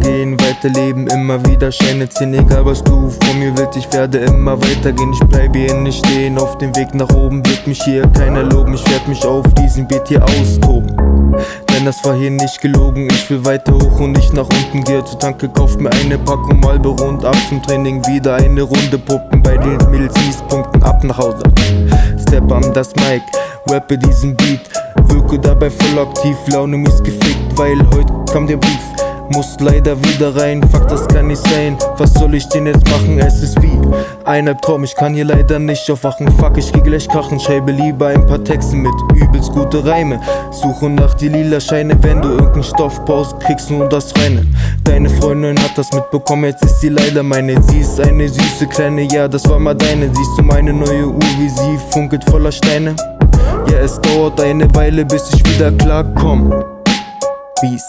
weiterleben, immer wieder Scheine ziehen Egal was du von mir willst, ich werde immer weitergehen. Ich bleibe hier nicht stehen, auf dem Weg nach oben wird mich hier keiner loben Ich werde mich auf diesem Beat hier austoben. Denn das war hier nicht gelogen, ich will weiter hoch und nicht nach unten Gehe zur Tanke, kauft mir eine Packung Marlboro und ab zum Training Wieder eine Runde Puppen, bei den Mädels Punkten ab nach Hause. Step an das Mic, rappe diesen Beat Wirke dabei voll aktiv, Laune mies gefickt, weil heute kam der Brief muss leider wieder rein, fuck das kann nicht sein. Was soll ich denn jetzt machen, es ist wie ein Albtraum Ich kann hier leider nicht aufwachen, fuck ich geh gleich krachen. Schreibe lieber ein paar Texte mit übelst gute Reime. Suche nach die lila Scheine, wenn du irgendeinen Stoff brauchst Kriegst nur das Reine. Deine Freundin hat das mitbekommen, jetzt ist sie leider meine. Sie ist eine süße Kleine, ja das war mal deine. Siehst du meine neue Uhr, wie sie funkelt voller Steine? Ja es dauert eine Weile, bis ich wieder klarkomm. Peace